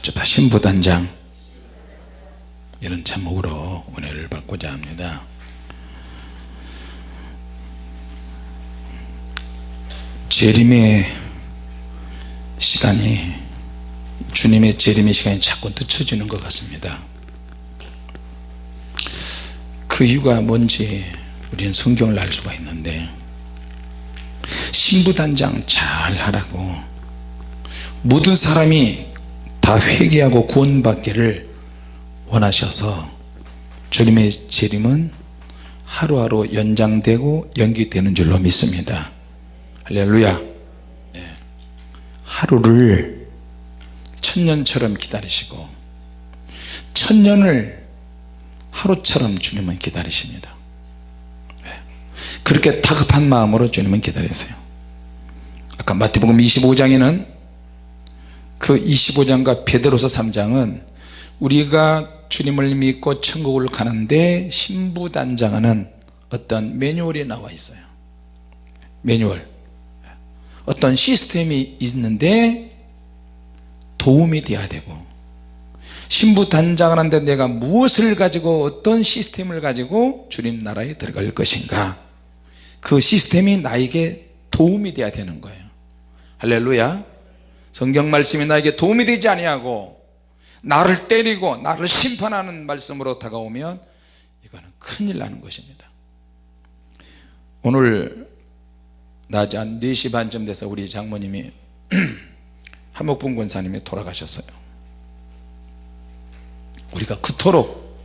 어쩌다 신부단장. 이런 제목으로 은혜를 받고자 합니다. 재림의 시간이 주님의 재림의 시간이 자꾸 늦춰지는 것 같습니다. 그 이유가 뭔지 우리는 성경을 알 수가 있는데 신부단장 잘 하라고 모든 사람이 다 회개하고 구원받기를 원하셔서 주님의 재림은 하루하루 연장되고 연기되는 줄로 믿습니다 할렐루야 네. 하루를 천년처럼 기다리시고 천년을 하루처럼 주님은 기다리십니다 네. 그렇게 다급한 마음으로 주님은 기다리세요 아까 마태복음 25장에는 그 25장과 베드로서 3장은 우리가 주님을 믿고 천국을 가는데 신부단장하는 어떤 매뉴얼이 나와 있어요. 매뉴얼. 어떤 시스템이 있는데 도움이 돼야 되고 신부단장을 하는데 내가 무엇을 가지고 어떤 시스템을 가지고 주님 나라에 들어갈 것인가? 그 시스템이 나에게 도움이 돼야 되는 거예요. 할렐루야 성경 말씀이 나에게 도움이 되지 아니하고 나를 때리고 나를 심판하는 말씀으로 다가오면 이거는 큰일 나는 것입니다. 오늘 낮에 한 4시 반쯤 돼서 우리 장모님이 한목분 권사님이 돌아가셨어요. 우리가 그토록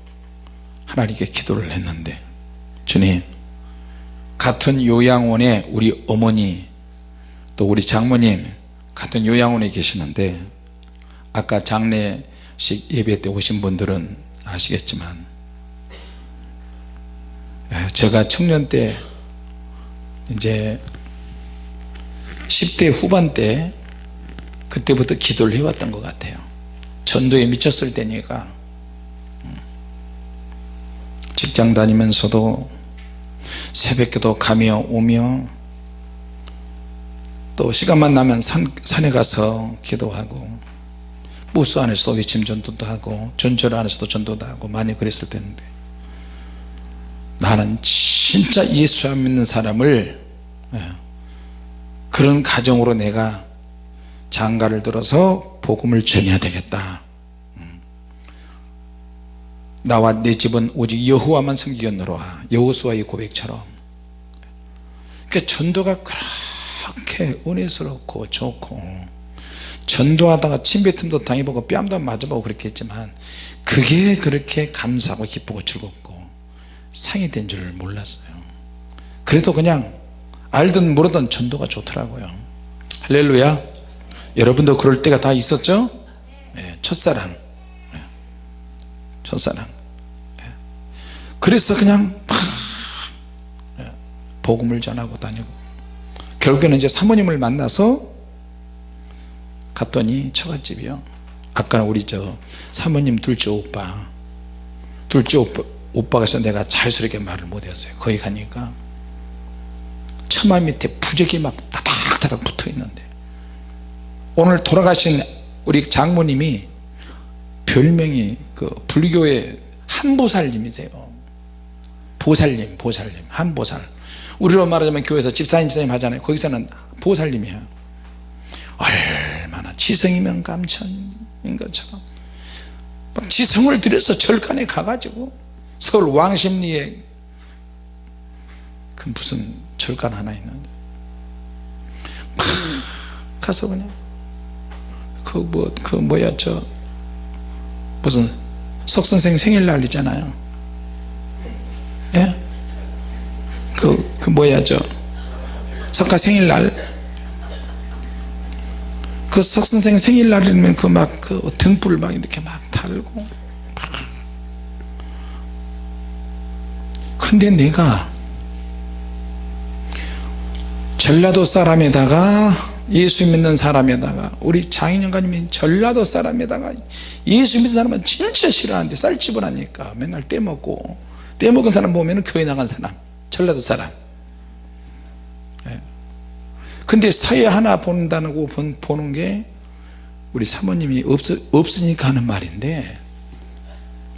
하나님께 기도를 했는데 주님 같은 요양원에 우리 어머니 또 우리 장모님 같은 요양원에 계시는데 아까 장례식 예배 때 오신 분들은 아시겠지만 제가 청년 때 이제 10대 후반 때 그때부터 기도를 해왔던 것 같아요 전도에 미쳤을 때니까 음. 직장 다니면서도 새벽기도 가며 오며 또 시간만 나면 산, 산에 가서 기도하고 부스 안에서도 외침 전도도 하고 전철 안에서도 전도도 하고 많이 그랬을 텐데. 나는 진짜 예수 안 믿는 사람을 예, 그런 가정으로 내가 장가를 들어서 복음을 전해야 되겠다. 음. 나와 내 집은 오직 여호와만 섬기겠노라 여호수아의 고백처럼. 그러니까 전도가 그렇게 은혜스럽고 좋고 전도하다가 침뱉음도 당해보고 뺨도 맞아보고 그렇게 했지만 그게 그렇게 감사하고 기쁘고 즐겁고 상이 된줄 몰랐어요. 그래도 그냥 알든 모르든 전도가 좋더라고요. 할렐루야. 여러분도 그럴 때가 다 있었죠? 네, 첫사랑. 네, 첫사랑. 네. 그래서 그냥 막 네, 복음을 전하고 다니고 결국에는 이제 사모님을 만나서 갔더니 처갓집이요. 아까는 우리 저 사모님 둘째 오빠 둘째 오빠, 오빠가 서 내가 자유스럽게 말을 못했어요. 거기 가니까 처마 밑에 부적이 막 다닥다닥 붙어 있는데 오늘 돌아가신 우리 장모님이 별명이 그 불교의 한보살님이세요 보살님 보살님 한 보살. 우리로 말하자면 교회에서 집사님 집사님 하잖아요. 거기서는 보살님이야 얼마나 지성이면 감천인 것처럼. 지성을 들여서 절간에 가가지고 서울 왕십리에 그 무슨 절간 하나 있는데. 가서 그냥 그 뭐그 그 뭐야 저 무슨 석선생 생일날 있잖아요 예? 그, 그 뭐야 저 석가 생일날? 그 석선생 생일날이면 그 막 그 등불 막 이렇게 막 달고. 근데 내가 전라도 사람에다가 예수 믿는 사람에다가 우리 장인영가님이 전라도 사람에다가 예수 믿는 사람은 진짜 싫어하는데 쌀집을 하니까 맨날 떼먹고 떼먹은 사람 보면 교회 나간 사람 전라도 사람. 근데 사회 하나 본다고 보는 게 우리 사모님이 없, 없으니까 하는 말인데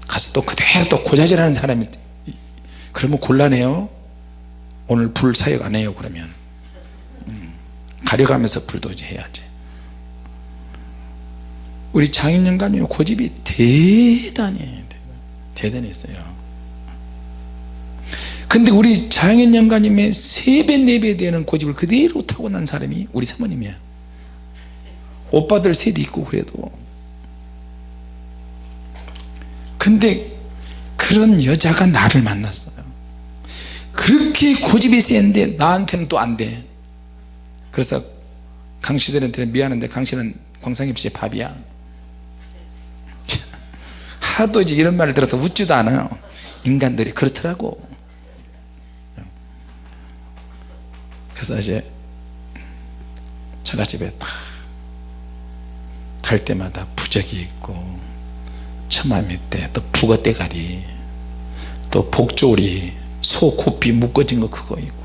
가서 또 그대로 또 고자질하는 사람이 그러면 곤란해요. 오늘 불 사역 안 해요 그러면. 음, 가려가면서 불도지 해야지. 우리 장인영감님 고집이 대단히 대단했어요 근데 우리 장인영감님의 3배 4배 되는 고집을 그대로 타고난 사람이 우리 사모님이야. 오빠들 셋이 있고 그래도. 근데 그런 여자가 나를 만났어요. 그렇게 고집이 센데 나한테는 또 안돼. 그래서 강씨들한테는 미안한데 강씨는 광상입시의 밥이야. 하도 이제 이런 말을 들어서 웃지도 않아요. 인간들이 그렇더라고 그래서 이제 처갓집에 갈 때마다 부적이 있고 처마 밑에 또 북어 대가리 또 복조리 소 고삐 묶어진 거 그거 있고.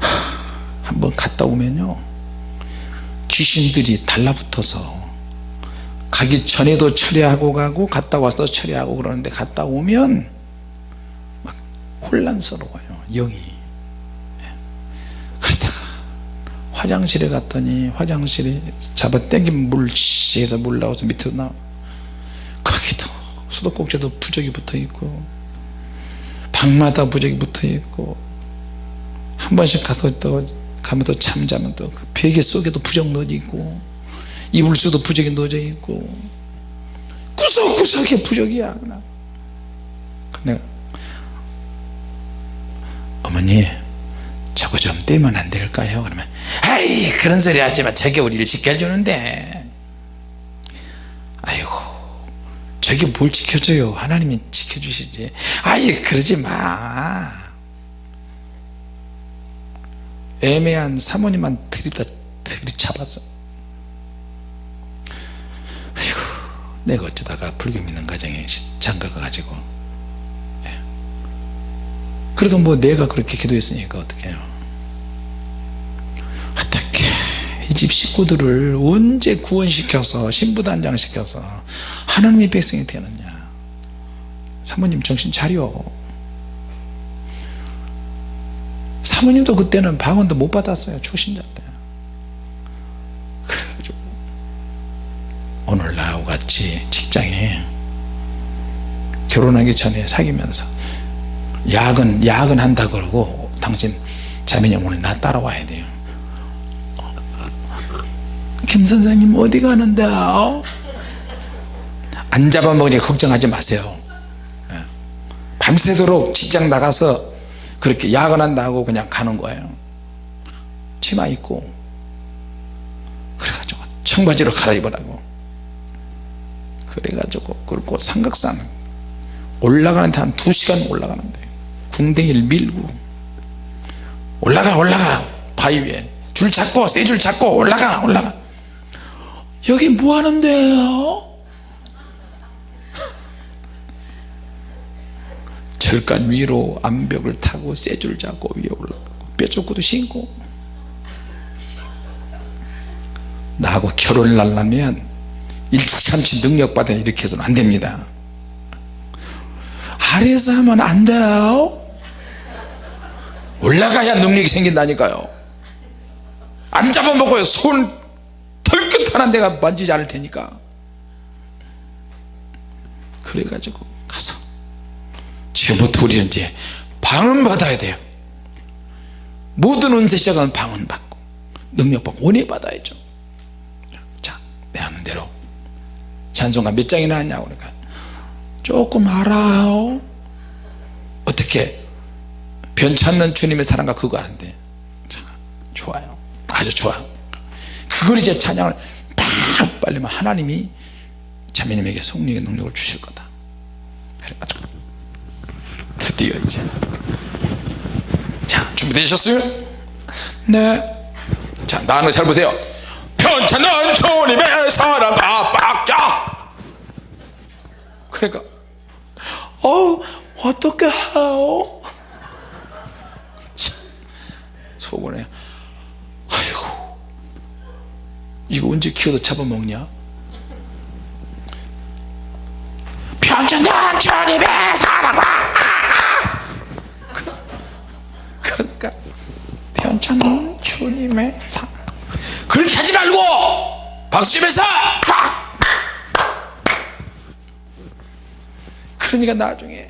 하, 한번 갔다 오면요 귀신들이 달라붙어서 가기 전에도 처리하고 가고 갔다 와서 처리하고 그러는데 갔다 오면 막 혼란스러워요 영이 화장실에 갔더니 화장실에 잡아 당기면 물 시에서 물 나와서 밑으로 나와 거기도 수도꼭지도 부적이 붙어 있고 방마다 부적이 붙어 있고 한 번씩 가서 또 가면 또 잠자면 또 그 베개 속에도 부적 넣어져 있고 이불수도 부적이 넣어져 있고 구석구석에 부적이야 내가 어머니 저거 좀 떼면 안 될까요? 그러면 아이 그런 소리 하지마. 저게 우리를 지켜주는데. 아이고 저게 뭘 지켜줘요? 하나님이 지켜주시지. 아이 그러지 마. 애매한 사모님만 들이다 들이잡았어 아이고 내가 어쩌다가 불교 믿는 가정에 장가가 가지고. 예. 그래서 뭐 내가 그렇게 기도했으니까 어떻게 해요 어떻게 이 집 식구들을 언제 구원시켜서 신부단장 시켜서 하나님의 백성이 되느냐. 사모님 정신 차려. 사모님도 그때는 방언도 못 받았어요. 초신자 때. 그래가지고 오늘 나하고 같이 직장에 결혼하기 전에 사귀면서 야근 야근 한다 그러고 당신 자매님 오늘 나 따라와야 돼요 김 선생님 어디 가는데요? 안 잡아먹으니까 걱정하지 마세요. 예. 밤새도록 직장 나가서 그렇게 야근한다고 그냥 가는 거예요. 치마 입고. 그래가지고 청바지로 갈아입으라고. 그래가지고 그리고 삼각산 올라가는데 한 2시간 올라가는데 궁뎅이를 밀고 올라가 올라가. 바위 위에. 줄 잡고 세 줄 잡고 올라가 올라가 여기 뭐 하는데요? 절간 위로 암벽을 타고 쇠줄 잡고 위에 올라가고 뼈조구도 신고. 나하고 결혼을 하려면 일찌감치 능력받아 이렇게 해서는 안됩니다. 아래에서 하면 안 돼요? 올라가야 능력이 생긴다니까요. 안 잡아먹어요. 손 하나 내가 만지지 않을 테니까. 그래가지고 가서 지금부터 우리는 이제 방언 받아야 돼요. 모든 은세 시작은 방언 받고 능력 받고 원해 받아야죠. 자 내 하는 대로. 찬송가 몇 장이나 하냐고 그러니까 조금 알아요. 어떻게? 변찮는 주님의 사랑과 그거 안돼. 좋아요. 아주 좋아 그걸 이제 찬양을 팍 빨리면 하나님이 자매님에게 성령의 능력을 주실 거다. 그래가지고 드디어 이제. 자 준비되셨어요? 네자 나는 잘 보세요. 편찮은 주님의 사랑 압박자 그러니까 어 어떻게 해요 속으로 아 이거 언제 키워도 잡아먹냐? 편천전 주님의 사랑과 그러니까 편찮은 주님의 사 그렇게 하지 말고 박수 치면서 팍! 그러니까 나중에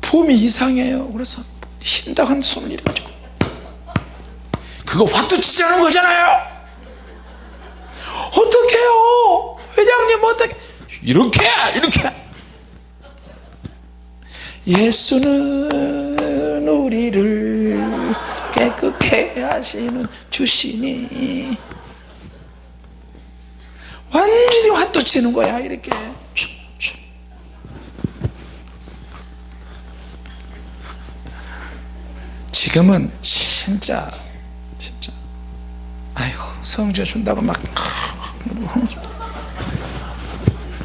폼이 이상해요. 그래서 하는데 손을 이래 가지고 그거 치지 않은 거잖아요 어떡해요? 회장님 어떻게 이렇게 이렇게 예수는 우리를 깨끗게 하시는 주시니 완전히 화도 치는 거야 이렇게. 지금은 진짜 진짜. 아이고 성주 준다고 막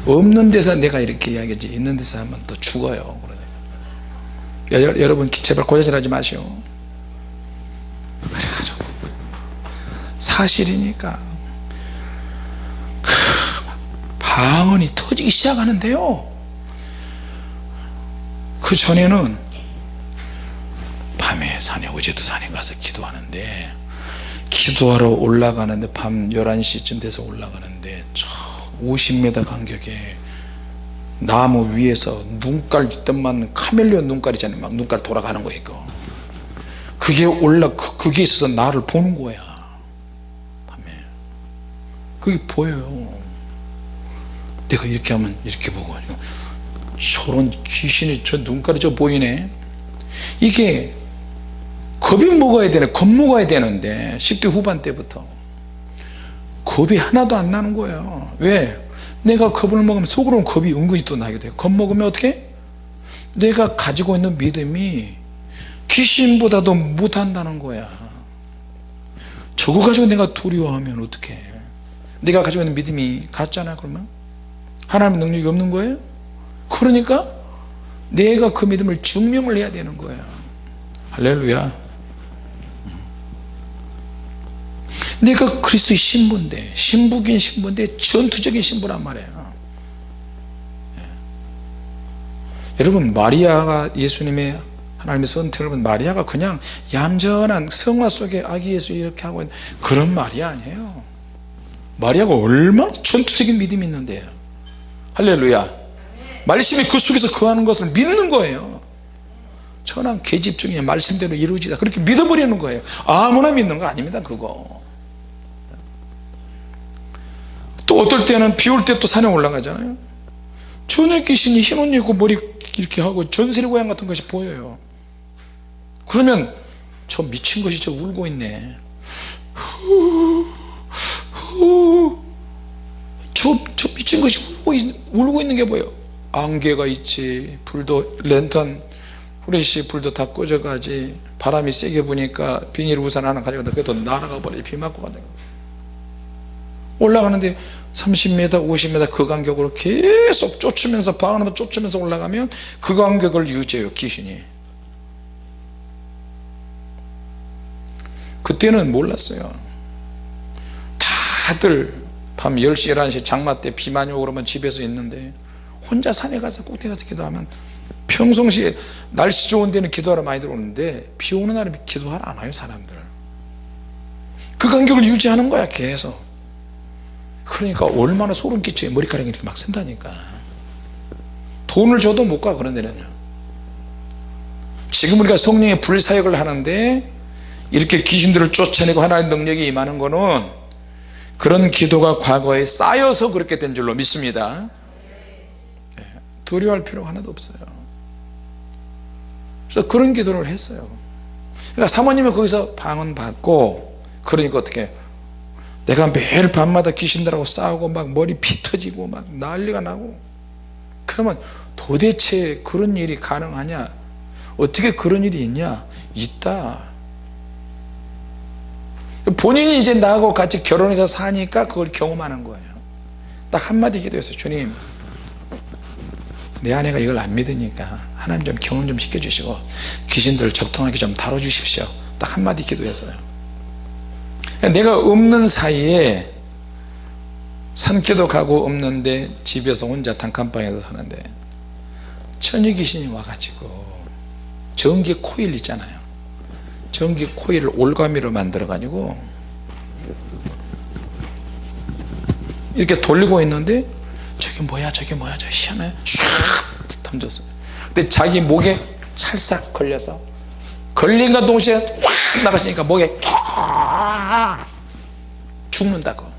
없는 데서 내가 이렇게 이야기하지 있는 데서 하면 또 죽어요. 여, 여러분 제발 고자질 하지 마시오. 그래가지고. 사실이니까. 방언이 터지기 시작하는데요. 그 전에는 밤에 산에 어제도 산에 가서 기도하는데 기도하러 올라가는데 밤 11시쯤 돼서 올라가는데 저 50m 간격에 나무 위에서 눈깔 있던만 카멜레온 눈깔이잖아요. 막 눈깔 돌아가는 거 있고 그게 올라 그, 그게 있어서 나를 보는 거야. 밤에. 그게 보여요. 내가 이렇게 하면 이렇게 보고. 저런 귀신이 저 눈깔이 저 보이네. 이게 겁이 먹어야 되네. 겁 먹어야 되는데. 10대 후반 때부터. 겁이 하나도 안 나는 거예요. 왜? 내가 겁을 먹으면 속으로는 겁이 은근히 또 나게 돼요. 겁 먹으면 어떻게? 내가 가지고 있는 믿음이 귀신보다도 못한다는 거야. 저거 가지고 내가 두려워하면 어떡해? 내가 가지고 있는 믿음이 가짜나 그러면? 하나님의 능력이 없는 거예요? 그러니까 내가 그 믿음을 증명을 해야 되는 거야. 할렐루야 내가 그리스도의 신부인데 신부긴 신부인데 전투적인 신부란 말이에요. 예. 여러분 마리아가 예수님의 하나님의 선택을 본 마리아가 그냥 얌전한 성화 속에 아기 예수 이렇게 하고 있는 그런 마리아 아니에요. 마리아가 얼마나 전투적인 믿음이 있는데요 할렐루야. 말씀이 그 속에서 거하는 것을 믿는 거예요. 천한 계집 중에 말씀대로 이루어지다. 그렇게 믿어버리는 거예요. 아무나 믿는 거 아닙니다 그거 또 어떨 때는 비 올 때 또 산에 올라가잖아요. 전혀 귀신이 흰 옷 입고 머리 이렇게 하고 전세리 고양 같은 것이 보여요. 그러면 저 미친 것이 저 울고 있네. 저, 저 미친 것이 울고, 있, 울고 있는 게 뭐예요 안개가 있지. 불도 랜턴. 후레쉬 불도 다 꺼져가지. 바람이 세게 부니까 비닐 우산 하나 가져가다 그래도 날아가 버려. 비 맞고 가다 올라가는데 30m 50m 그 간격으로 계속 쫓으면서 방언하면 쫓으면서 올라가면 그 간격을 유지해요 귀신이. 그때는 몰랐어요. 다들 밤 10시 11시 장마 때비 많이 오고 그러면 집에서 있는데 혼자 산에 가서 꼭대 가서 기도하면 평상시에 날씨 좋은 데는 기도하러 많이 들어오는데 비 오는 날은 기도하러 안 와요 사람들. 그 간격을 유지하는 거야 계속 그러니까 얼마나 소름 끼쳐요 머리카락이 이렇게 막 쓴다니까. 돈을 줘도 못 가 그런 데는요 지금 우리가 성령의 불사역을 하는데 이렇게 귀신들을 쫓아내고 하나님의 능력이 임하는 거는 그런 기도가 과거에 쌓여서 그렇게 된 줄로 믿습니다. 예, 두려워할 필요가 하나도 없어요. 그래서 그런 기도를 했어요. 그러니까 사모님은 거기서 방언 받고 그러니까 어떻게 내가 매일 밤마다 귀신들하고 싸우고 막 머리 피 터지고 막 난리가 나고. 그러면 도대체 그런 일이 가능하냐? 어떻게 그런 일이 있냐? 있다. 본인이 이제 나하고 같이 결혼해서 사니까 그걸 경험하는 거예요. 딱 한마디 기도했어요. 주님 내 아내가 이걸 안 믿으니까 하나님 좀 경험 좀 시켜주시고 귀신들을 적통하게 좀 다뤄주십시오. 딱 한마디 기도했어요 내가 없는 사이에 산기도 가고 없는데 집에서 혼자 단칸방에서 사는데 처녀 귀신이 와가지고 전기 코일 있잖아요. 전기 코일을 올가미로 만들어 가지고 이렇게 돌리고 있는데 저게 뭐야 저게 뭐야 저 희한해. 슉 던졌어요. 근데 자기 목에 찰싹 걸려서 걸린과 동시에 확 나가시니까 목에 죽는다고.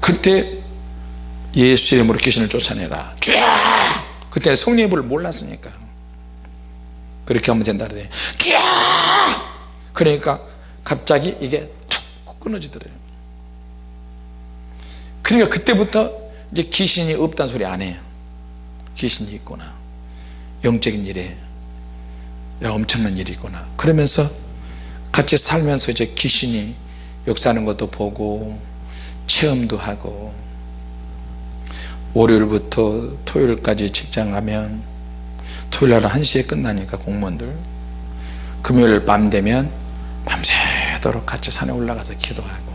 그때 예수 이름으로 귀신을 쫓아내라. 쫙! 그때 성령의 불을 몰랐으니까. 그렇게 하면 된다 그래 쫙! 그러니까 갑자기 이게 툭 끊어지더래요. 그러니까 그때부터 이제 귀신이 없다는 소리 안 해요. 귀신이 있구나 영적인 일에 엄청난 일이 있구나. 그러면서 같이 살면서 이제 귀신이 역사하는 것도 보고 체험도 하고 월요일부터 토요일까지 직장 가면 토요일날 1시에 끝나니까 공무원들. 금요일 밤 되면 밤새도록 같이 산에 올라가서 기도하고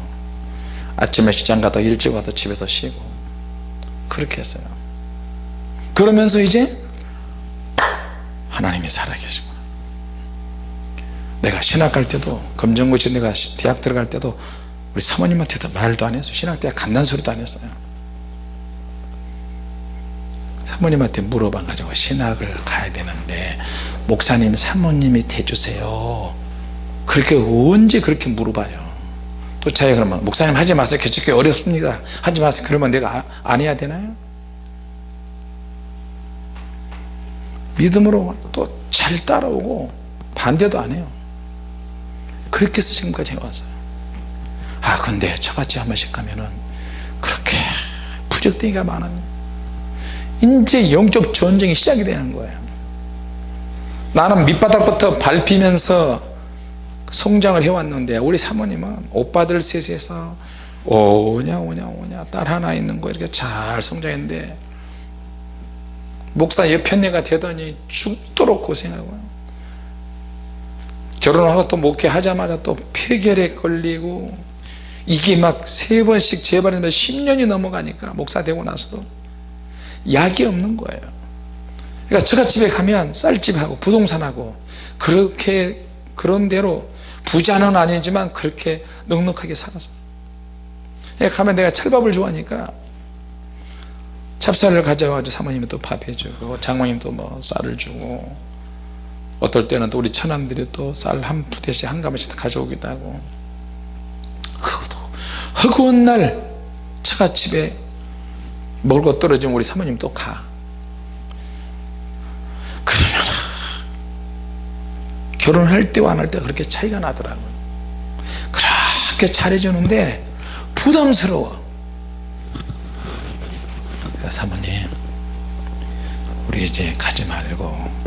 아침에 시장 가다 일찍 와서 집에서 쉬고 그렇게 했어요. 그러면서 이제 하나님이 살아계시고 내가 신학 갈 때도 검정고시 내가 대학 들어갈 때도 우리 사모님한테도 말도 안 했어요 신학대학 간다는 소리도 안 했어요. 사모님한테 물어봐 가지고 신학을 가야 되는데 목사님 사모님이 대주세요. 그렇게 언제 그렇게 물어봐요? 또 자기가 그러면 목사님 하지 마세요. 개척교 어렵습니다. 하지 마세요. 그러면 내가 아, 안 해야 되나요? 믿음으로 또 잘 따라오고 반대도 안 해요 그렇게 해서 지금까지 해왔어요. 아 근데 저같이 한 번씩 가면은 그렇게 부적대기가 많은 이제 영적 전쟁이 시작이 되는 거예요. 나는 밑바닥부터 밟히면서 성장을 해왔는데 우리 사모님은 오빠들 셋에서 오냐 오냐 오냐 딸 하나 있는 거 이렇게 잘 성장했는데 목사 옆편내가 되더니 죽도록 고생하고 결혼하고 또 목회하자마자 또 폐결에 걸리고 이게 막 세 번씩 재발했는데 10년이 넘어가니까 목사 되고 나서도 약이 없는 거예요. 그러니까 저가 집에 가면 쌀집하고 부동산하고 그렇게 그런 대로 부자는 아니지만 그렇게 넉넉하게 살았어 가면 내가 찰밥을 좋아하니까 찹쌀을 가져와가지고 사모님이 또 밥 해주고 장모님 또뭐 쌀을 주고 어떨 때는 또 우리 처남들이 또 쌀 한 푸대씩 한 가마씩 가져오기도 하고. 그것도 허구한 날 차가 집에 먹을 거 떨어지면 우리 사모님 또 가. 그러면 결혼할 때와 안 할 때 그렇게 차이가 나더라고요. 그렇게 잘해주는데 부담스러워. 사모님. 우리 이제 가지 말고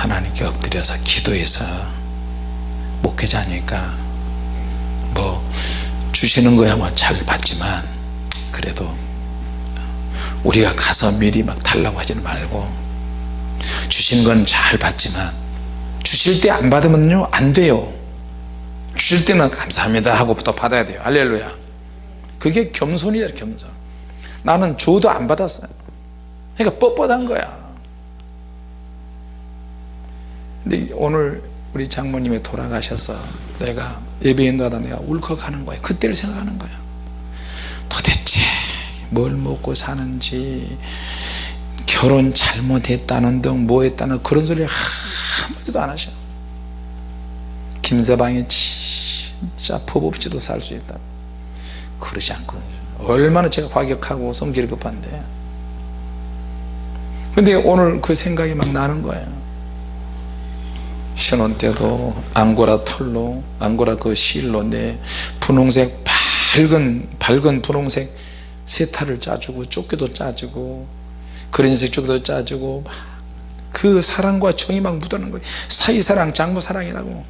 하나님께 엎드려서 기도해서 목회자니까? 뭐 주시는 거야 뭐 잘 받지만 그래도 우리가 가서 미리 막 달라고 하지는 말고 주신 건 잘 받지만 주실 때 안 받으면요 안 돼요. 주실 때는 감사합니다 하고 또 받아야 돼요. 할렐루야. 그게 겸손이야 겸손. 나는 줘도 안 받았어요. 그러니까 뻣뻣한 거야 근데 오늘 우리 장모님이 돌아가셔서 내가 예배인도하다 내가 울컥하는 거야 그때를 생각하는 거야 도대체 뭘 먹고 사는지 결혼 잘못했다는 등 뭐 했다는 그런 소리 한마디도 안 하셔. 김서방이 진짜 법 없이도 살 수 있다. 그러지 않거든요 얼마나 제가 과격하고 성질이 급한데. 근데 오늘 그 생각이 막 나는 거예요 신혼 때도 앙고라 털로 앙고라 그 실로 내 분홍색 밝은 밝은 분홍색 세타를 짜주고 조끼도 짜주고 그린색 조끼도 짜주고 그 사랑과 정이 막 묻어나는 거예요. 사이사랑 장부사랑이라고.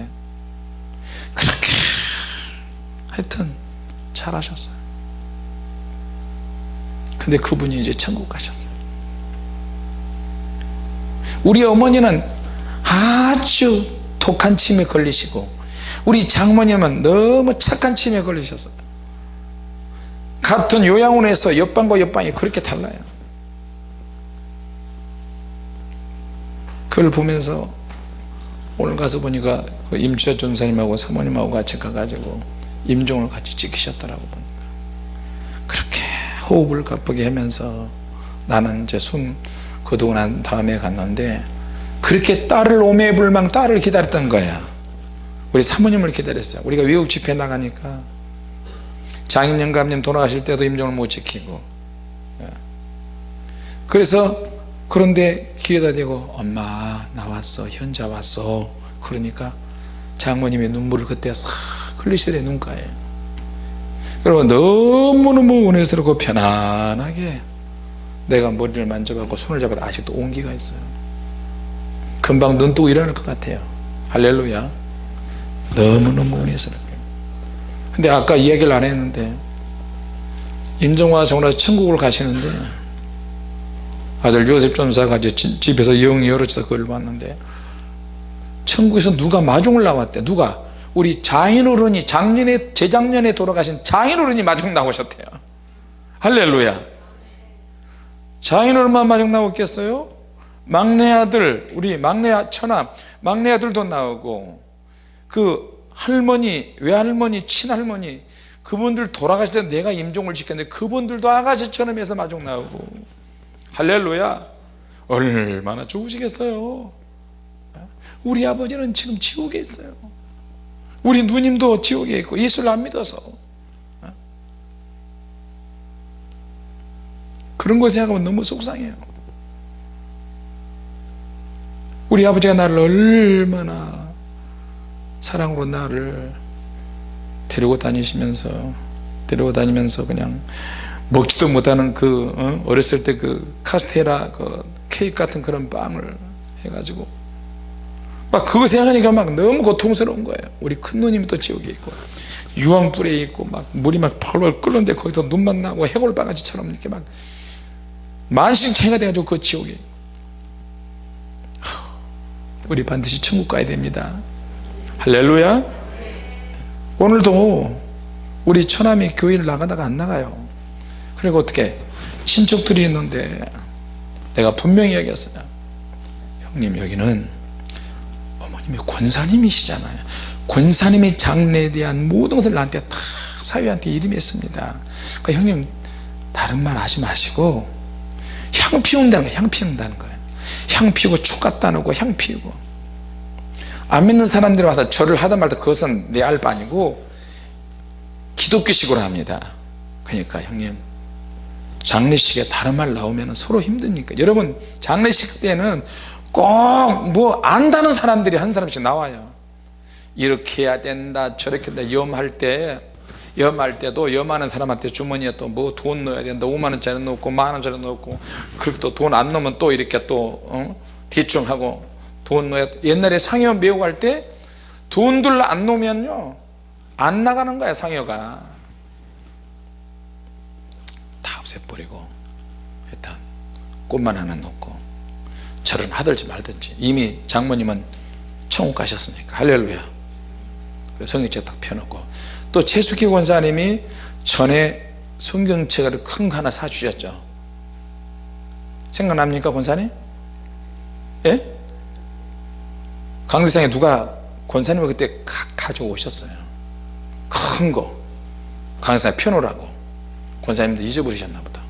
예. 그렇게 하여튼 잘하셨어요. 근데 그분이 이제 천국 가셨어요. 우리 어머니는 아주 독한 침에 걸리시고 우리 장모님은 너무 착한 치매에 걸리셨어요 같은 요양원에서 옆방과 옆방이 그렇게 달라요. 그걸 보면서 오늘 가서 보니까 그 임주자 전사님하고 사모님하고 같이 가가지고 임종을 같이 지키셨더라고 보니까. 그렇게 호흡을 가쁘게 하면서 나는 이제 숨 거두고 난 다음에 갔는데 그렇게 딸을 오매불망 딸을 기다렸던 거야. 우리 사모님을 기다렸어요. 우리가 외국 집회 나가니까. 장인영 감님 돌아가실 때도 임종을 못 지키고. 예. 그래서 그런데 기회다 대고 엄마 나 왔어 현자 왔어. 그러니까 장모님의 눈물을 그때 싹 흘리시더래 눈가에. 그리고 너무너무 은혜스럽고 편안하게 내가 머리를 만져봤고 손을 잡아도 아직도 온기가 있어요 금방 눈 뜨고 일어날 것 같아요. 할렐루야. 너무너무 은혜스럽게 근데 아까 이야기를 안 했는데 임종화 정라 천국을 가시는데 아들 요셉 전사가 집에서 영이 열어져서 그걸 봤는데 천국에서 누가 마중을 나왔대? 누가? 우리 장인어른이 작년에 재작년에 돌아가신 장인어른이 마중 나오셨대요. 할렐루야. 장인어른만 마중 나왔겠어요 막내 아들 우리 막내 처남 막내 아들도 나오고 그 할머니 외할머니 친할머니 그분들 돌아가실 때 내가 임종을 지켰는데 그분들도 아가씨처럼 해서 마중 나오고. 할렐루야. 얼마나 좋으시겠어요. 우리 아버지는 지금 지옥에 있어요. 우리 누님도 지옥에 있고 예수를 안 믿어서. 그런 거 생각하면 너무 속상해요 우리 아버지가 나를 얼마나 사랑으로 나를 데리고 다니시면서 데리고 다니면서 그냥 먹지도 못하는 그 어? 어렸을 때 그 카스테라 그 케이크 같은 그런 빵을 해가지고 막 그거 생각하니까 막 너무 고통스러운 거예요 우리 큰 누님이 또 지옥에 있고 유황불에 있고 막 물이 막 펄펄 끓는데 거기서 눈만 나고 해골 바가지처럼 이렇게 막 만신창이가 돼가지고 그 지옥에 우리 반드시 천국 가야 됩니다. 할렐루야. 오늘도 우리 처남이 교회를 나가다가 안 나가요. 그리고 어떻게? 친척들이 있는데 내가 분명히 얘기했어요. 형님 여기는 어머님이 권사님이시잖아요. 권사님이 장래에 대한 모든 것을 나한테 다 사위한테 이름이 했습니다. 그러니까 형님 다른 말 하지 마시고 향 피운다는 거예요. 향 피운다는 거예요 향 피우고 축가 따놓고 향 피우고. 안 믿는 사람들이 와서 절을 하다 말다 그것은 내 알바 아니고 기독교식으로 합니다. 그러니까 형님 장례식에 다른 말 나오면 서로 힘드니까. 여러분 장례식 때는 꼭 뭐 안다는 사람들이 한 사람씩 나와요. 이렇게 해야 된다 저렇게 된다 염할 때 염할 때도 염하는 사람한테 주머니에 또 뭐 돈 넣어야 된다 5만원짜리 넣고 만원짜리 넣고 그렇게 또 돈 안 넣으면 또 이렇게 또 어? 대충하고 돈 넣어야 옛날에 상여 매고 할때 돈들 안 놓으면요. 안 나가는 거야 상여가. 다 없애버리고 일단 꽃만 하나 놓고 절은 하든지 말든지. 이미 장모님은 천국 가셨으니까. 할렐루야. 성경책 딱 펴놓고 또 최숙희 권사님이 전에 성경책을 큰 거 하나 사주셨죠. 생각납니까 권사님? 예? 강대상에 누가 권사님을 그때 가, 져 오셨어요. 큰 거. 강대상에 펴놓으라고. 권사님도 잊어버리셨나 보다.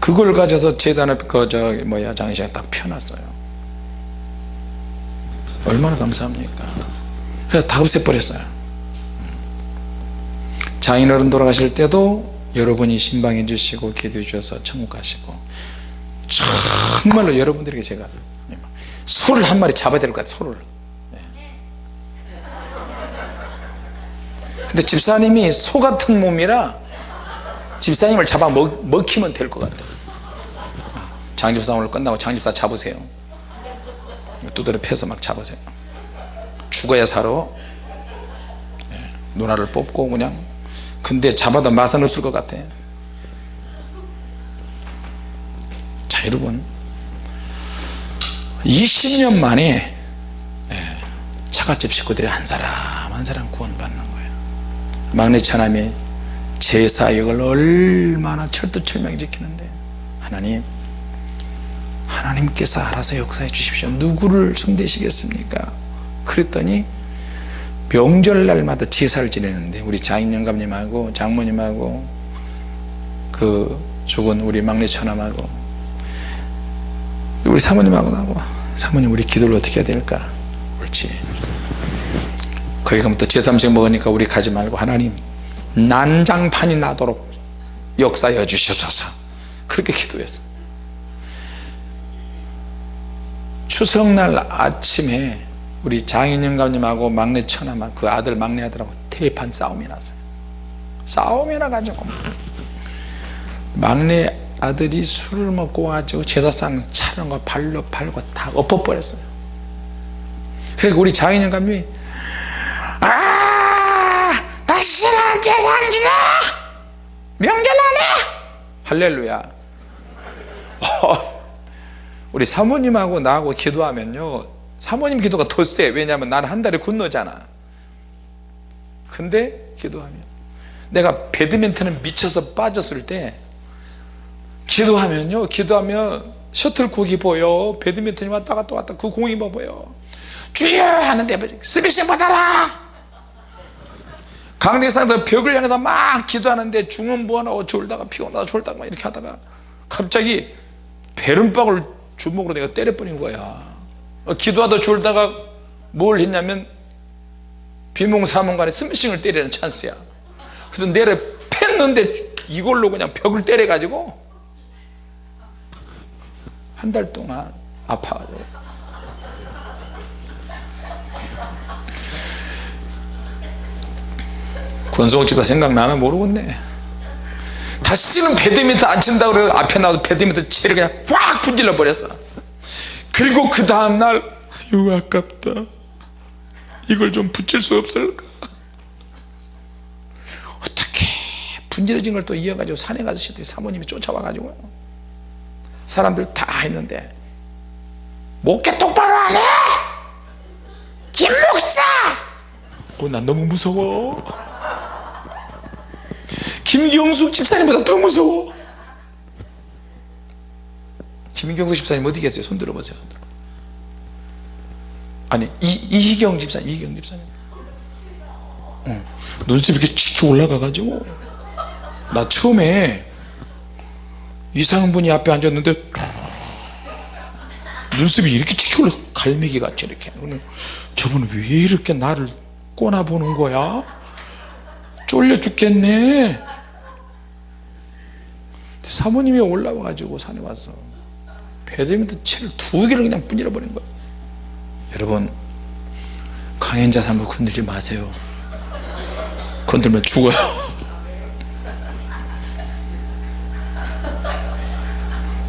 그걸 가져서 재단에 그저 뭐야 장시에 딱 펴놨어요. 얼마나 감사합니까? 그래서 다 없애버렸어요 장인어른 돌아가실 때도 여러분이 신방해 주시고 기도해 주셔서 천국 가시고 정말로 여러분들에게 제가 소를 한 마리 잡아야 될 것 같아요 소를. 근데 집사님이 소 같은 몸이라 집사님을 잡아 먹, 먹히면 될 것 같아요. 장집사 오늘 끝나고 장집사 잡으세요. 두드려 패서 막 잡으세요. 죽어야 살아. 네, 누나를 뽑고 그냥 근데 잡아도 맛은 없을 것 같아. 자 여러분. 20년 만에 예, 처갓집 식구들이 한 사람 한 사람 구원받는 거예요. 막내 처남이 제 사역을 얼마나 철두철미하게 지키는데 하나님 하나님께서 알아서 역사해 주십시오. 누구를 손대시겠습니까? 그랬더니 명절날마다 제사를 지내는데 우리 장인영감님하고 장모님하고 그 죽은 우리 막내 처남하고 우리 사모님하고 나고 사모님 우리 기도를 어떻게 해야 될까? 옳지. 거기 가면 또 제3식 먹으니까 우리 가지 말고 하나님 난장판이 나도록 역사해 주시옵소서. 그렇게 기도했어 추석날 아침에 우리 장인영감님하고 막내 처남하고 그 아들 막내 아들하고 대판 싸움이 났어요. 싸움이 나가지고. 막내 아들이 술을 먹고 와가지고 제사상 차는 거 발로 팔고 다 엎어버렸어요. 그리고 우리 장인영감이 아 다시는 제사를 지내 명절 안해 할렐루야. 어, 우리 사모님하고 나하고 기도하면요 사모님 기도가 더 세. 왜냐하면 나는 한 달에 건너잖아. 근데 기도하면 내가 배드민턴에 미쳐서 빠졌을 때 기도하면요. 기도하면 셔틀콕이 보여. 배드민턴이 왔다 갔다 왔다. 그 공이 뭐 보여? 주여! 하는데 스매싱 받아라! 강대상도 벽을 향해서 막 기도하는데 중원부하고 졸다가 피곤하다 졸다가 막 이렇게 하다가 갑자기 베른박을 주먹으로 내가 때려버린 거야. 어, 기도하다 졸다가 뭘 했냐면 비몽사몽간에 스매싱을 때리는 찬스야. 그래서 내려 팼는데 이걸로 그냥 벽을 때려 가지고 한 달 동안 아파가지고. 권성욱 집사 생각나나 모르겠네. 다시는 배드민턴 안 친다고 그래 앞에 나와서 배드민턴 채를 그냥 확 분질러 버렸어 그리고 그 다음날 아유 아깝다. 이걸 좀 붙일 수 없을까? 어떻게 분질러진 걸 또 이어가지고 산에 가서 시더니 사모님이 쫓아와가지고 사람들 다 했는데 목회 똑바로 안 해? 김 목사! 어, 난 너무 무서워. 김경숙 집사님보다 더 무서워 김경숙 집사님 어디 계세요? 손 들어보세요. 아니 이, 이희경 집사님 이희경 집사님. 어, 눈썹이 이렇게 칙 올라가 가지고. 나 처음에 이상한 분이 앞에 앉았는데 눈썹이 이렇게 칙 올라 갈매기 같이 이렇게. 저분은 왜 이렇게 나를 꼬나 보는 거야? 쫄려 죽겠네. 사모님이 올라와 가지고 산에 와서 배드민턴 채를 두 개를 그냥 분질러 버린 거예요 여러분 강행자 산부 건들지 마세요. 건들면 죽어요.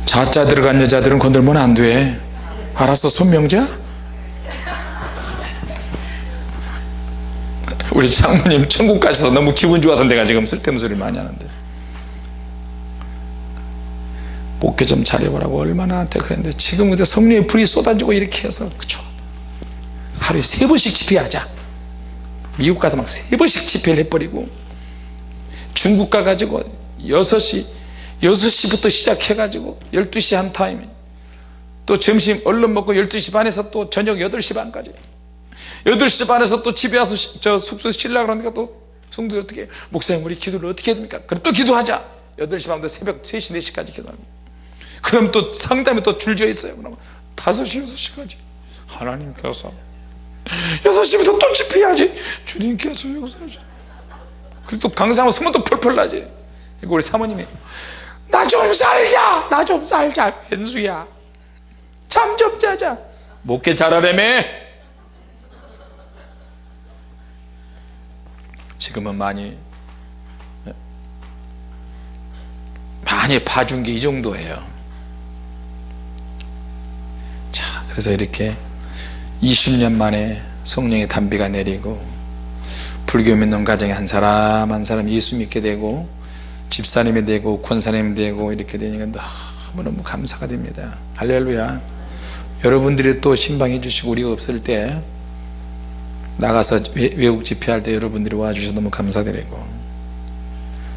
자자 들어간 여자들은 건들면 안 돼. 알았어 손명자? 우리 장모님 천국 가셔서 너무 기분 좋아서 내가 지금 쓸데없는 소리를 많이 하는데 목회 좀 잘해보라고 얼마나 한테 그랬는데 지금 근데 성령의 불이 쏟아지고 이렇게 해서 그쵸? 하루에 세 번씩 집회하자. 미국 가서 막 세 번씩 집회를 해버리고 중국 가가지고 6시 6시부터 시작해 가지고 12시 한 타임 또 점심 얼른 먹고 12시 반에서 또 저녁 8시 반까지. 8시 반에서 또 집에 와서 저 숙소에 쉬려고 그러니까 또 성도들 어떻게 목사님 우리 기도를 어떻게 해야 됩니까? 그럼 또 기도하자. 8시 반부터 새벽 3시 4시까지 기도합니다 그럼 또 상담에 또 줄지어 있어요. 그럼 5시 6시까지. 하나님께서 6시부터 또 집회해야지. 주님께서 역사하시 그리고 또 강사하면 소문 또 펄펄 나지. 이거 우리 사모님이 나 좀 살자. 나 좀 살자. 현수야. 잠 좀 자자. 목회 잘하려며? 지금은 많이 많이 봐준 게 이 정도예요 자 그래서 이렇게 20년 만에 성령의 단비가 내리고 불교 믿는 가정에 한 사람 한 사람 예수 믿게 되고 집사님이 되고 권사님이 되고 이렇게 되니까 너무너무 감사가 됩니다. 할렐루야. 여러분들이 또 신방해 주시고 우리가 없을 때 나가서 외, 외국 집회할 때 여러분들이 와주셔서 너무 감사드리고.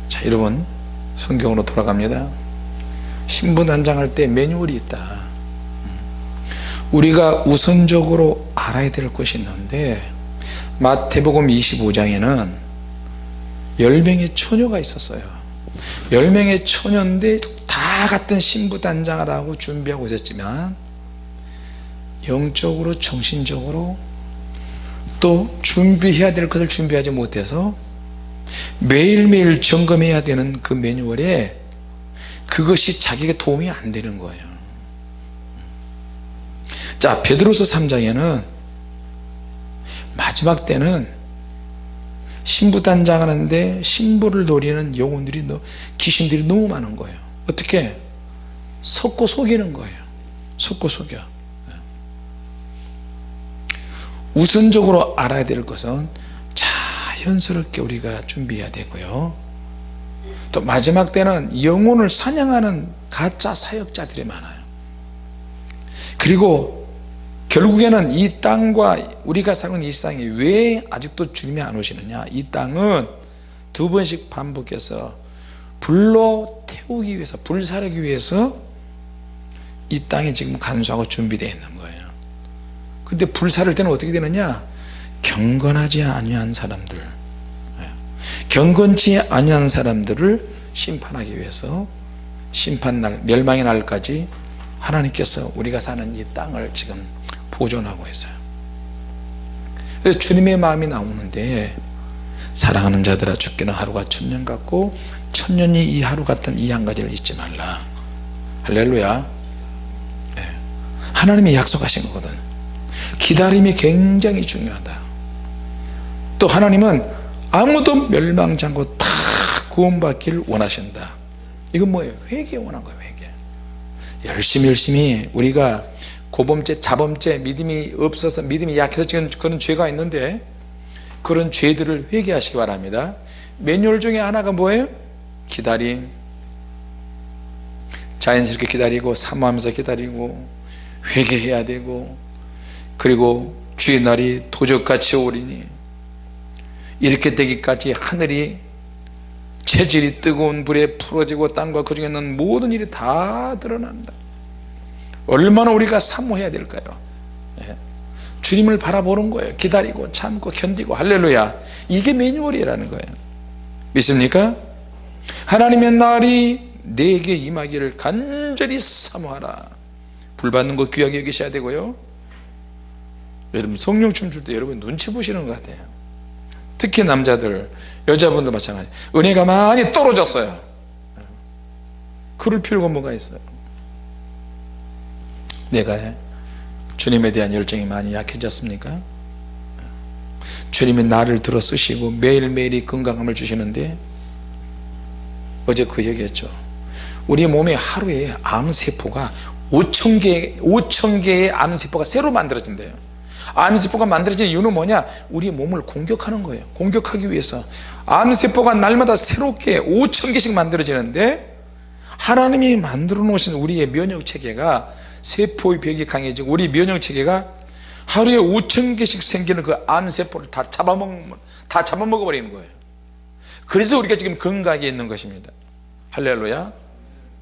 자 여러분 성경으로 돌아갑니다. 신분 단장할 때 매뉴얼이 있다 우리가 우선적으로 알아야 될 것이 있는데 마태복음 25장에는 10명의 처녀가 있었어요. 10명의 처녀인데 다 같은 신부 단장을 하고 준비하고 있었지만 영적으로 정신적으로 또 준비해야 될 것을 준비하지 못해서 매일매일 점검해야 되는 그 매뉴얼에 그것이 자기에게 도움이 안 되는 거예요 자 베드로서 3장에는 마지막 때는 신부 단장 하는데 신부를 노리는 영혼들이 귀신들이 너무 많은 거예요. 어떻게? 속고 속이는 거예요. 속고 속여. 우선적으로 알아야 될 것은 자연스럽게 우리가 준비해야 되고요. 또 마지막 때는 영혼을 사냥하는 가짜 사역자들이 많아요. 그리고 결국에는 이 땅과 우리가 사는 이 땅이 왜 아직도 주님이 안 오시느냐 이 땅은 두 번씩 반복해서 불로 태우기 위해서 불사르기 위해서 이 땅이 지금 간수하고 준비되어 있는 거예요 근데 불사를 때는 어떻게 되느냐 경건하지 아니한 사람들 예. 경건치 아니한 사람들을 심판하기 위해서 심판날 멸망의 날까지 하나님께서 우리가 사는 이 땅을 지금 보존하고 있어요. 그래서 주님의 마음이 나오는데 사랑하는 자들아 죽기는 하루가 천년 같고 천년이 이 하루 같은 이 한 가지를 잊지 말라. 할렐루야. 예. 하나님이 약속하신 거거든. 기다림이 굉장히 중요하다. 또 하나님은 아무도 멸망치 않고 다 구원받기를 원하신다. 이건 뭐예요? 회개 원한 거예요 회개. 열심히 열심히 우리가 고범죄 자범죄 믿음이 없어서 믿음이 약해서 지금 그런 죄가 있는데 그런 죄들을 회개하시기 바랍니다. 매뉴얼 중에 하나가 뭐예요? 기다림. 자연스럽게 기다리고 사모하면서 기다리고 회개해야 되고 그리고 주의 날이 도적같이 오리니 이렇게 되기까지 하늘이 체질이 뜨거운 불에 풀어지고 땅과 그 중에 있는 모든 일이 다 드러난다 얼마나 우리가 사모해야 될까요? 예. 주님을 바라보는 거예요. 기다리고 참고 견디고. 할렐루야. 이게 매뉴얼이라는 거예요. 믿습니까? 하나님의 날이 내게 임하기를 간절히 사모하라. 불 받는 거 귀하게 여기셔야 되고요. 여러분 성령 춤출 때 여러분 눈치 보시는 것 같아요. 특히 남자들 여자분들 마찬가지. 은혜가 많이 떨어졌어요. 그럴 필요가 뭐가 있어요 내가 주님에 대한 열정이 많이 약해졌습니까? 주님이 나를 들어 쓰시고 매일매일이 건강함을 주시는데 어제 그 얘기했죠. 우리 몸에 하루에 암세포가 5천개 5천개의 암세포가 새로 만들어진대요. 암세포가 만들어지는 이유는 뭐냐? 우리 몸을 공격하는 거예요. 공격하기 위해서. 암세포가 날마다 새롭게 5천개씩 만들어지는데 하나님이 만들어 놓으신 우리의 면역체계가 세포의 벽이 강해지고 우리 면역체계가 하루에 5천 개씩 생기는 그 암세포를 다 잡아먹는 다 잡아먹어 버리는 거예요. 그래서 우리가 지금 건강하게 있는 것입니다. 할렐루야.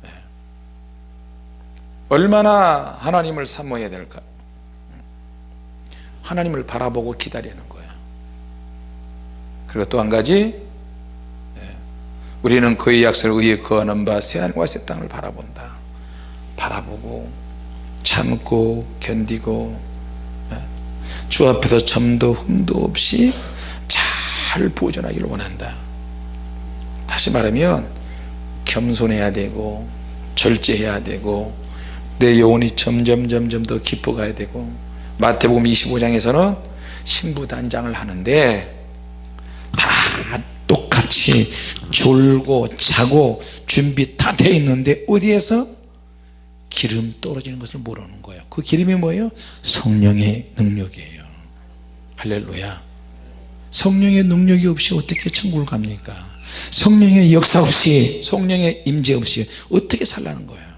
네. 얼마나 하나님을 사모해야 될까? 하나님을 바라보고 기다리는 거예요 그리고 또 한 가지 네. 우리는 그의 약속을 의해 거하는 바 새하늘과 새 땅을 바라본다. 바라보고 참고 견디고 네. 주 앞에서 점도 흠도 없이 잘 보존하기를 원한다 다시 말하면 겸손해야 되고 절제해야 되고 내 영혼이 점점 점점 더 깊어가야 되고 마태복음 25장에서는 신부단장을 하는데 다 똑같이 졸고 자고 준비 다 돼 있는데 어디에서 기름 떨어지는 것을 모르는 거예요. 그 기름이 뭐예요? 성령의 능력이에요. 할렐루야. 성령의 능력이 없이 어떻게 천국을 갑니까? 성령의 역사 없이 성령의 임재 없이 어떻게 살라는 거예요?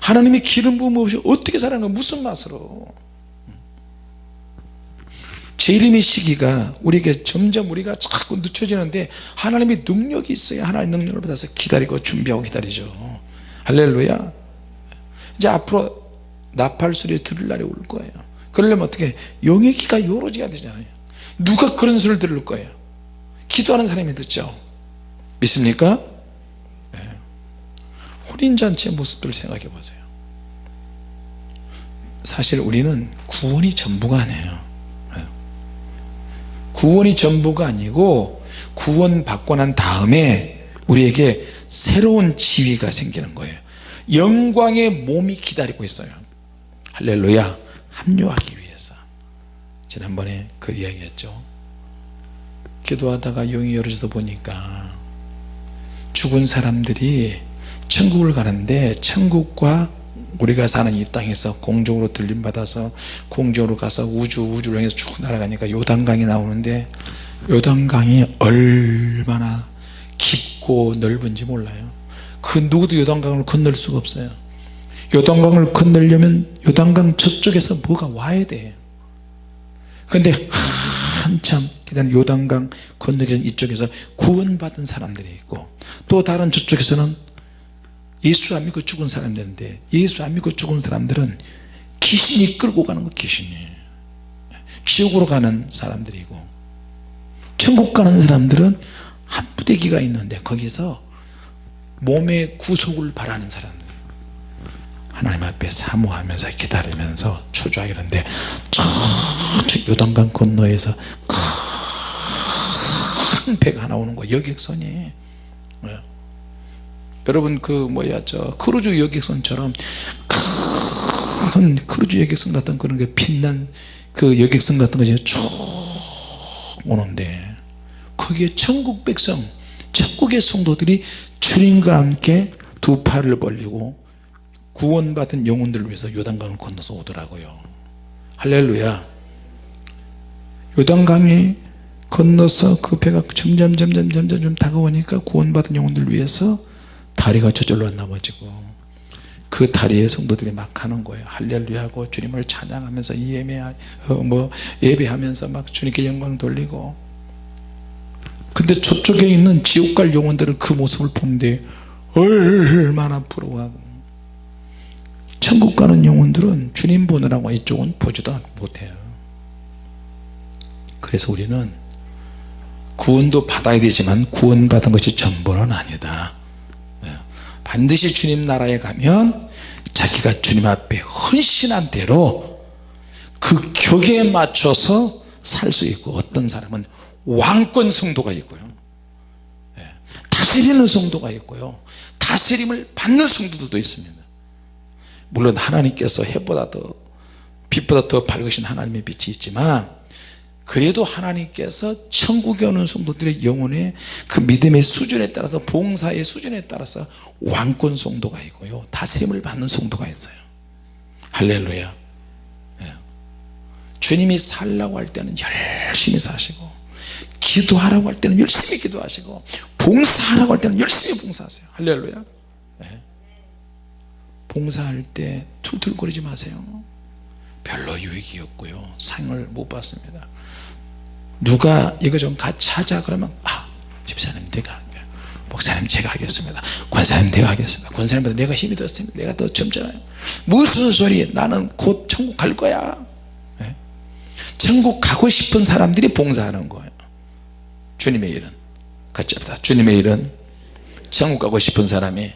하나님의 기름 부음 없이 어떻게 살라는 거예요? 무슨 맛으로? 재림의 시기가 우리에게 점점 우리가 자꾸 늦춰지는데 하나님의 능력이 있어야 하나님의 능력을 받아서 기다리고 준비하고 기다리죠. 할렐루야 이제 앞으로 나팔 소리 들을 날이 올 거예요. 그러려면 어떻게 영의 귀가 요로지야 되잖아요. 누가 그런 소리를 들을 거예요? 기도하는 사람이 듣죠. 믿습니까? 네. 혼인잔치의 모습들을 생각해 보세요. 사실 우리는 구원이 전부가 아니에요. 네. 구원이 전부가 아니고 구원 받고 난 다음에 우리에게 새로운 지위가 생기는 거예요 영광의 몸이 기다리고 있어요. 할렐루야 합류하기 위해서. 지난번에 그 이야기 했죠. 기도하다가 영이 열어져서 보니까 죽은 사람들이 천국을 가는데 천국과 우리가 사는 이 땅에서 공중으로 들림받아서 공중으로 가서 우주 우주를 향해서 쭉 날아가니까 요단강이 나오는데 요단강이 얼마나 깊고 넓은지 몰라요 그 누구도 요단강을 건널 수가 없어요. 요단강을 건너려면 요단강 저쪽에서 뭐가 와야 돼. 근데 한참 기다린 요단강 건너기 전 이쪽에서 구원받은 사람들이 있고 또 다른 저쪽에서는 예수 안 믿고 죽은 사람들인데 예수 안 믿고 죽은 사람들은 귀신이 끌고 가는 거 귀신이. 지옥으로 가는 사람들이고 천국 가는 사람들은 한 부대기가 있는데 거기서 몸의 구속을 바라는 사람들. 하나님 앞에 사모하면서 기다리면서 초조하게 저 요단강 건너에서 큰 배가 하나 오는 거예요 여객선이. 네. 여러분 그 뭐야 저 크루즈 여객선처럼 큰 크루즈 여객선 같은 그런 게 빛난 그 여객선 같은 것이 쭉 오는데 거기에 천국 백성 천국의 성도들이 주님과 함께 두 팔을 벌리고 구원받은 영혼들을 위해서 요단강을 건너서 오더라고요. 할렐루야. 요단강이 건너서 그 배가 점점 점점 점점 좀 다가오니까 구원받은 영혼들을 위해서 다리가 저절로 안 넘어지고 그 다리에 성도들이 막 하는 거예요. 할렐루야 하고 주님을 찬양하면서 예배 어, 뭐 예배하면서 막 주님께 영광 돌리고 근데 저쪽에 있는 지옥 갈 영혼들은 그 모습을 보는데 얼마나 부러워하고. 천국 가는 영혼들은 주님 보느라고 이쪽은 보지도 못해요. 그래서 우리는 구원도 받아야 되지만 구원받은 것이 전부는 아니다. 예. 반드시 주님 나라에 가면 자기가 주님 앞에 헌신한 대로 그 격에 맞춰서 살 수 있고 어떤 사람은 왕권 성도가 있고요. 예. 다스리는 성도가 있고요. 다스림을 받는 성도들도 있습니다. 물론 하나님께서 해보다 더 빛보다 더 밝으신 하나님의 빛이 있지만 그래도 하나님께서 천국에 오는 성도들의 영혼의 그 믿음의 수준에 따라서 봉사의 수준에 따라서 왕권 성도가 있고요. 다스림을 받는 성도가 있어요. 할렐루야. 예. 주님이 살라고 할 때는 열심히 사시고 기도하라고 할 때는 열심히 기도하시고 봉사하라고 할 때는 열심히 봉사하세요. 할렐루야. 예. 봉사할 때 툴툴거리지 마세요. 별로 유익이 없고요. 상을 못 받습니다. 누가 이거 좀 같이 하자 그러면 아 집사님 내가 목사님 제가 하겠습니다. 권사님 내가 하겠습니다. 권사님보다 내가 힘이 더 셉니다. 내가 더 젊잖아요. 무슨 소리 나는 곧 천국 갈 거야. 네? 천국 가고 싶은 사람들이 봉사하는 거예요 주님의 일은 같이 합시다. 주님의 일은 천국 가고 싶은 사람이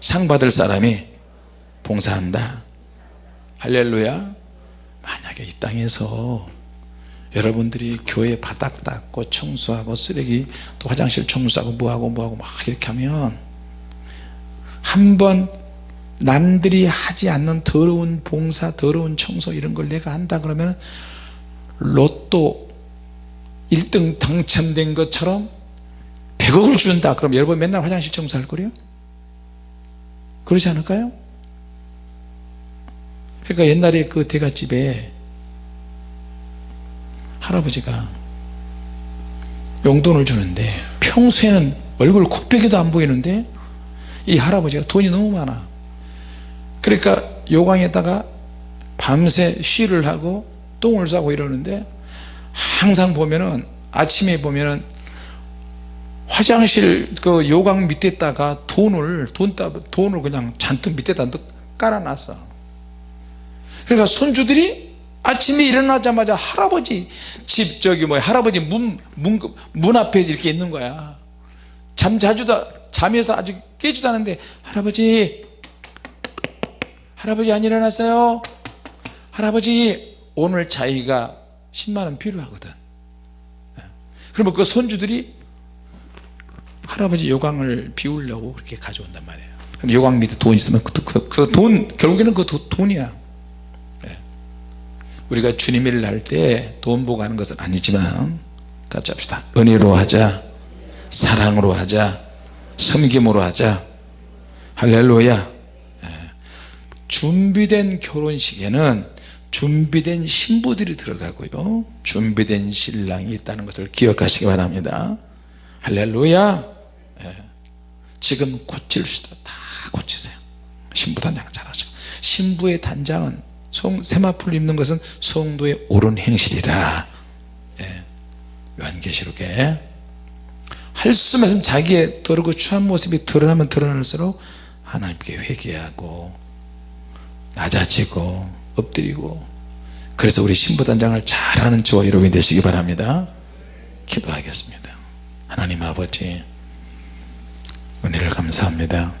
상 받을 사람이 봉사한다. 할렐루야. 만약에 이 땅에서 여러분들이 교회 바닥 닦고 청소하고 쓰레기 또 화장실 청소하고 뭐하고 뭐하고 막 이렇게 하면 한 번 남들이 하지 않는 더러운 봉사 더러운 청소 이런 걸 내가 한다 그러면 로또 1등 당첨된 것처럼 100억을 준다 그럼 여러분 맨날 화장실 청소할 거래요? 그러지 않을까요? 그러니까 옛날에 그 대갓집에 할아버지가 용돈을 주는데 평소에는 얼굴 코빼기도 안 보이는데 이 할아버지가 돈이 너무 많아 그러니까 요강에다가 밤새 쉬를 하고 똥을 싸고 이러는데 항상 보면은 아침에 보면은 화장실 그 요강 밑에다가 돈을 돈, 따- 돈을 그냥 잔뜩 밑에다 넣- 깔아놨어. 그러니까 손주들이 아침에 일어나자마자 할아버지 집 저기 뭐 할아버지 문, 문, 문 앞에 이렇게 있는 거야. 잠 자주도 잠에서 아직 깨지도 않은데 할아버지 할아버지 안 일어났어요? 할아버지 오늘 자기가 10만원 필요하거든. 그러면 그 손주들이 할아버지 요강을 비우려고 그렇게 가져온단 말이에요. 그럼 요강 밑에 돈 있으면 그돈 결국에는 그 도- 돈이야. 예. 우리가 주님 일을 할때돈 보고 하는 것은 아니지만 같이 합시다. 은혜로 하자 사랑으로 하자 섬김으로 하자. 할렐루야. 예. 준비된 결혼식에는 준비된 신부들이 들어가고요. 준비된 신랑이 있다는 것을 기억하시기 바랍니다. 할렐루야. 예. 지금 고칠 수도 다 고치세요. 신부 단장 잘하죠. 신부의 단장은 송, 세마풀 입는 것은 성도의 옳은 행실이라. 예. 요한계시록에. 할 수만 있으면 자기의 더럽고 추한 모습이 드러나면 드러날수록 하나님께 회개하고 낮아지고 엎드리고 그래서 우리 신부단장을 잘하는 저와 여러분이 되시기 바랍니다. 기도하겠습니다. 하나님 아버지 은혜를 감사합니다